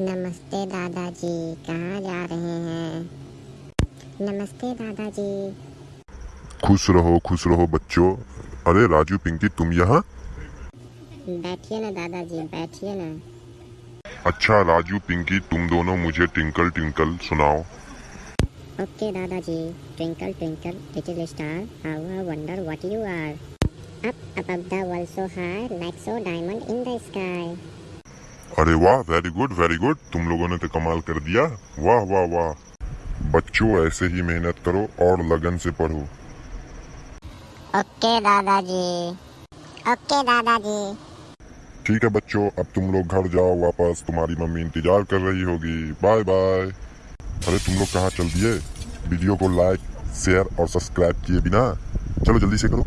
नमस्ते दादाजी कहाँ जा रहे हैं? नमस्ते दादाजी। खुश रहो खुश रहो बच्चों। अरे राजू पिंकी तुम यहाँ? बैठिए ना दादाजी बैठिए ना। अच्छा राजू पिंकी तुम दोनों मुझे टिंकल टिंकल सुनाओ। ओके दादाजी twinkle twinkle little star how I wonder what you are up above the world so high like so diamond in the sky अरे वाह वेरी गुड वेरी गुड तुम लोगों ने तो कमाल कर दिया। वाह वाह वाह। बच्चों ऐसे ही मेहनत करो और लगन से पढ़ो। ओके दादाजी। ओके दादाजी। ठीक है बच्चों अब तुम लोग घर जाओ वापस तुम्हारी मम्मी इंतज़ार कर रही होगी। बाय बाय अरे तुम लोग कहाँ चल दिए? वीडियो को लाइक शेयर और सब्सक्राइब किए बिना। चलो जल्दी से करो।